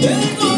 Yeah.